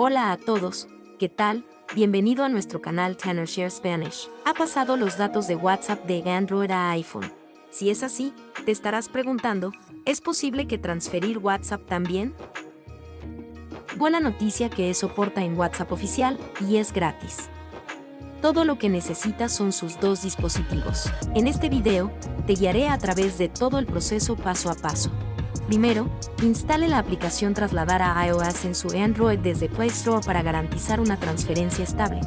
Hola a todos, ¿qué tal? Bienvenido a nuestro canal Share Spanish. ¿Ha pasado los datos de WhatsApp de Android a iPhone? Si es así, te estarás preguntando, ¿es posible que transferir WhatsApp también? Buena noticia que es soporta en WhatsApp oficial y es gratis. Todo lo que necesitas son sus dos dispositivos. En este video, te guiaré a través de todo el proceso paso a paso. Primero, instale la aplicación Trasladar a iOS en su Android desde Play Store para garantizar una transferencia estable.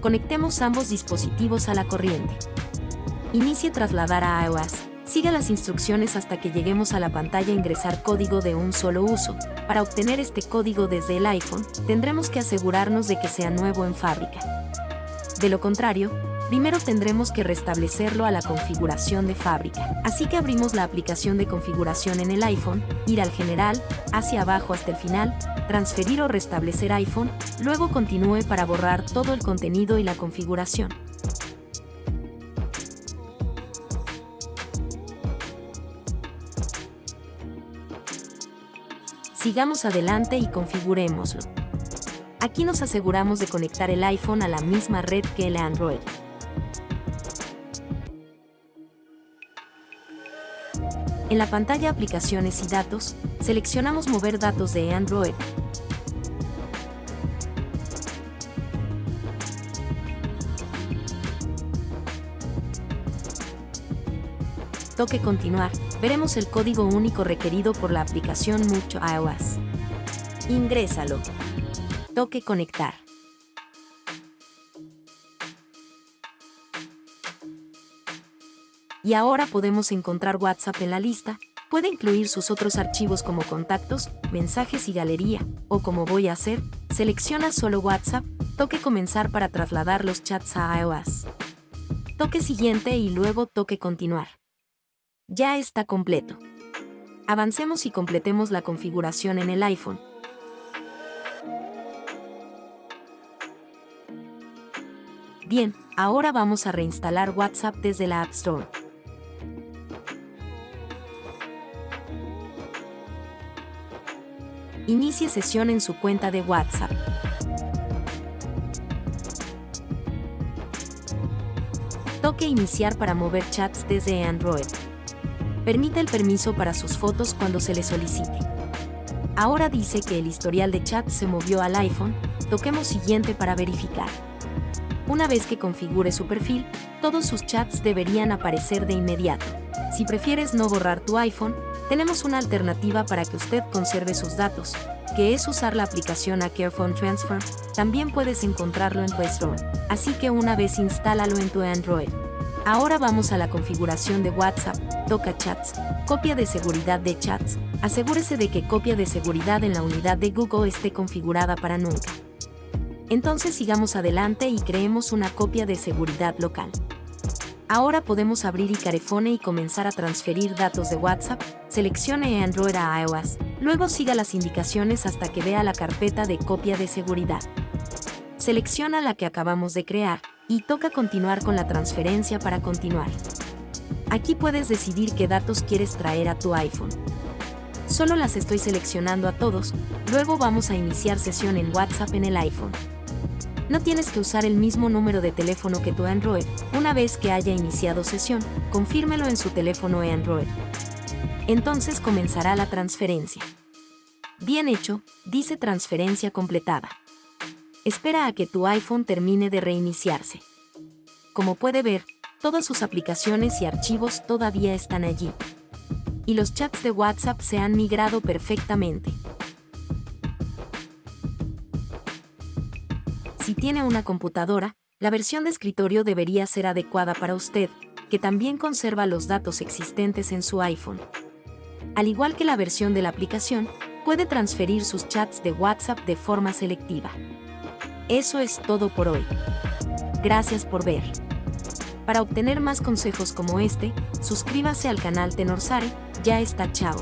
Conectemos ambos dispositivos a la corriente. Inicie Trasladar a iOS. Siga las instrucciones hasta que lleguemos a la pantalla Ingresar código de un solo uso. Para obtener este código desde el iPhone, tendremos que asegurarnos de que sea nuevo en fábrica. De lo contrario, primero tendremos que restablecerlo a la configuración de fábrica. Así que abrimos la aplicación de configuración en el iPhone, ir al general, hacia abajo hasta el final, transferir o restablecer iPhone, luego continúe para borrar todo el contenido y la configuración. Sigamos adelante y configurémoslo. Aquí nos aseguramos de conectar el iPhone a la misma red que el Android. En la pantalla Aplicaciones y datos, seleccionamos Mover datos de Android. Toque Continuar. Veremos el código único requerido por la aplicación Mucho iOS. Ingrésalo. Toque Conectar. Y ahora podemos encontrar WhatsApp en la lista, puede incluir sus otros archivos como contactos, mensajes y galería, o como voy a hacer, selecciona solo WhatsApp, toque comenzar para trasladar los chats a iOS. Toque siguiente y luego toque continuar. Ya está completo. Avancemos y completemos la configuración en el iPhone. Bien, ahora vamos a reinstalar WhatsApp desde la App Store. Inicie sesión en su cuenta de WhatsApp. Toque Iniciar para mover chats desde Android. Permite el permiso para sus fotos cuando se le solicite. Ahora dice que el historial de chat se movió al iPhone, toquemos Siguiente para verificar. Una vez que configure su perfil, todos sus chats deberían aparecer de inmediato. Si prefieres no borrar tu iPhone, tenemos una alternativa para que usted conserve sus datos, que es usar la aplicación a Transfer. También puedes encontrarlo en Play Store, así que una vez instálalo en tu Android. Ahora vamos a la configuración de WhatsApp, toca chats, copia de seguridad de chats, asegúrese de que copia de seguridad en la unidad de Google esté configurada para nunca. Entonces sigamos adelante y creemos una copia de seguridad local. Ahora podemos abrir Icarefone y comenzar a transferir datos de WhatsApp, seleccione Android a iOS, luego siga las indicaciones hasta que vea la carpeta de copia de seguridad. Selecciona la que acabamos de crear y toca continuar con la transferencia para continuar. Aquí puedes decidir qué datos quieres traer a tu iPhone. Solo las estoy seleccionando a todos, luego vamos a iniciar sesión en WhatsApp en el iPhone no tienes que usar el mismo número de teléfono que tu Android. Una vez que haya iniciado sesión, confírmelo en su teléfono Android. Entonces comenzará la transferencia. Bien hecho, dice transferencia completada. Espera a que tu iPhone termine de reiniciarse. Como puede ver, todas sus aplicaciones y archivos todavía están allí. Y los chats de WhatsApp se han migrado perfectamente. Si tiene una computadora, la versión de escritorio debería ser adecuada para usted, que también conserva los datos existentes en su iPhone. Al igual que la versión de la aplicación, puede transferir sus chats de WhatsApp de forma selectiva. Eso es todo por hoy. Gracias por ver. Para obtener más consejos como este, suscríbase al canal Tenorsare, ya está chao.